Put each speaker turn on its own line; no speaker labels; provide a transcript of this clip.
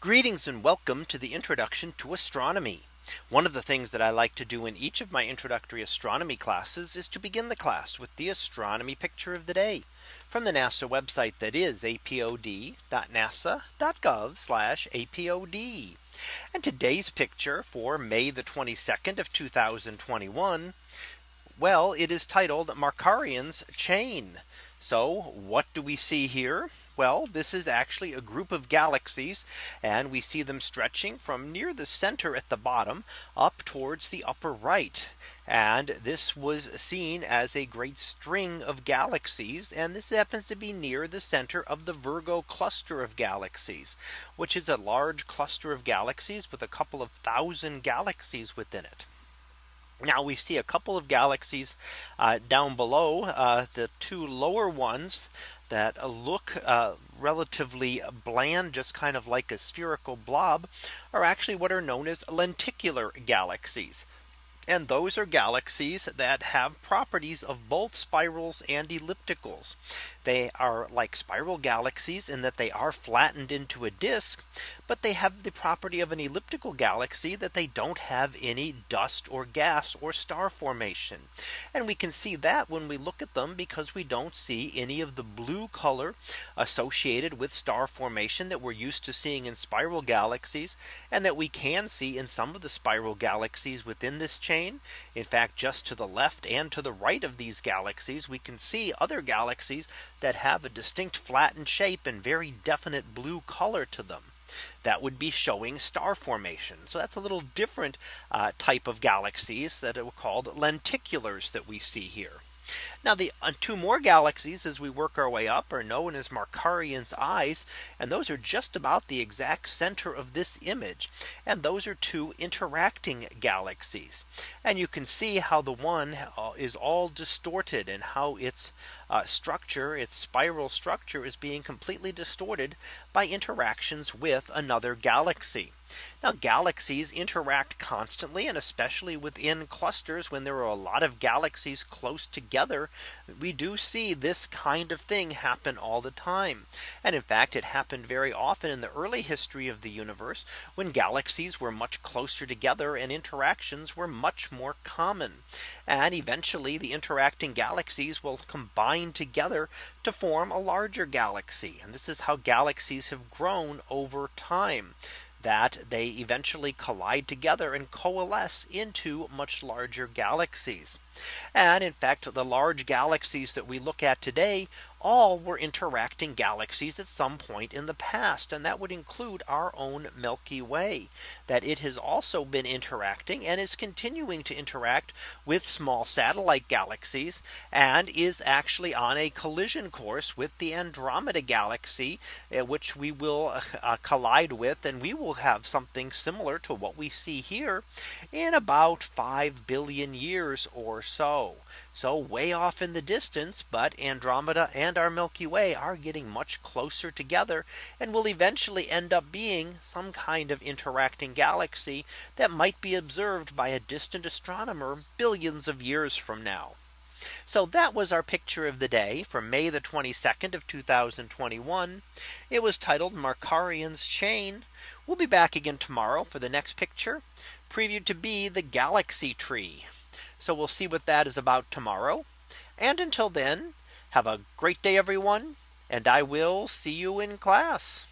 Greetings and welcome to the introduction to astronomy. One of the things that I like to do in each of my introductory astronomy classes is to begin the class with the astronomy picture of the day from the NASA website that is apod.nasa.gov apod. And today's picture for May the 22nd of 2021. Well, it is titled Markarian's chain. So what do we see here? well, this is actually a group of galaxies and we see them stretching from near the center at the bottom up towards the upper right. And this was seen as a great string of galaxies. And this happens to be near the center of the Virgo cluster of galaxies, which is a large cluster of galaxies with a couple of thousand galaxies within it. Now we see a couple of galaxies uh, down below uh, the two lower ones that look uh, relatively bland just kind of like a spherical blob are actually what are known as lenticular galaxies. And those are galaxies that have properties of both spirals and ellipticals. They are like spiral galaxies in that they are flattened into a disk, but they have the property of an elliptical galaxy that they don't have any dust or gas or star formation. And we can see that when we look at them because we don't see any of the blue color associated with star formation that we're used to seeing in spiral galaxies and that we can see in some of the spiral galaxies within this chain plane. In fact, just to the left and to the right of these galaxies, we can see other galaxies that have a distinct flattened shape and very definite blue color to them that would be showing star formation. So that's a little different uh, type of galaxies that are called lenticulars that we see here. Now the uh, two more galaxies as we work our way up are known as Markarian's eyes. And those are just about the exact center of this image. And those are two interacting galaxies. And you can see how the one uh, is all distorted and how its uh, structure, its spiral structure is being completely distorted by interactions with another galaxy. Now galaxies interact constantly and especially within clusters when there are a lot of galaxies close together. We do see this kind of thing happen all the time. And in fact, it happened very often in the early history of the universe when galaxies were much closer together and interactions were much more common. And eventually the interacting galaxies will combine together to form a larger galaxy. And this is how galaxies have grown over time that they eventually collide together and coalesce into much larger galaxies. And in fact, the large galaxies that we look at today all were interacting galaxies at some point in the past. And that would include our own Milky Way that it has also been interacting and is continuing to interact with small satellite galaxies and is actually on a collision course with the Andromeda galaxy, eh, which we will uh, uh, collide with and we will have something similar to what we see here in about 5 billion years or so so. So way off in the distance, but Andromeda and our Milky Way are getting much closer together and will eventually end up being some kind of interacting galaxy that might be observed by a distant astronomer billions of years from now. So that was our picture of the day from May the 22nd of 2021. It was titled Markarian's Chain. We'll be back again tomorrow for the next picture previewed to be the galaxy tree. So we'll see what that is about tomorrow. And until then, have a great day, everyone. And I will see you in class.